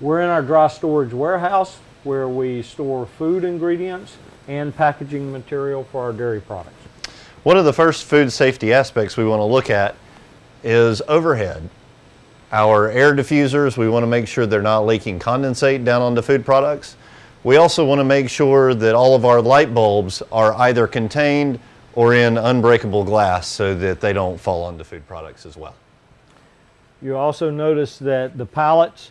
We're in our dry storage warehouse where we store food ingredients and packaging material for our dairy products. One of the first food safety aspects we want to look at is overhead. Our air diffusers, we want to make sure they're not leaking condensate down onto food products. We also want to make sure that all of our light bulbs are either contained or in unbreakable glass so that they don't fall onto food products as well. You also notice that the pallets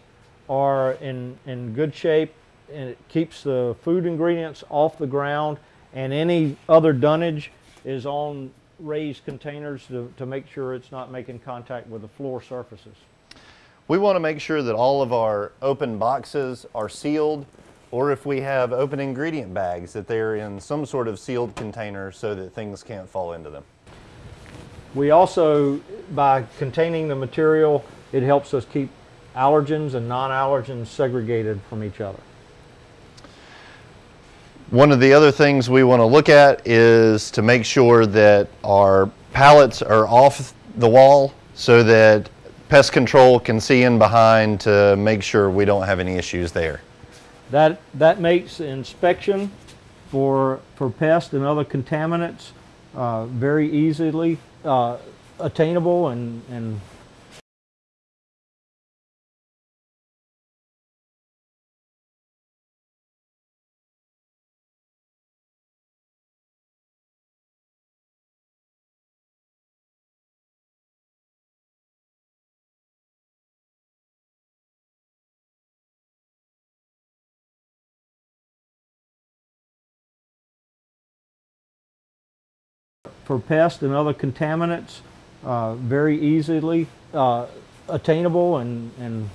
are in, in good shape and it keeps the food ingredients off the ground and any other dunnage is on raised containers to, to make sure it's not making contact with the floor surfaces. We want to make sure that all of our open boxes are sealed or if we have open ingredient bags that they're in some sort of sealed container so that things can't fall into them. We also, by containing the material, it helps us keep allergens and non-allergens segregated from each other. One of the other things we want to look at is to make sure that our pallets are off the wall so that pest control can see in behind to make sure we don't have any issues there. That, that makes inspection for, for pests and other contaminants uh, very easily uh, attainable and, and for pests and other contaminants uh, very easily uh, attainable and, and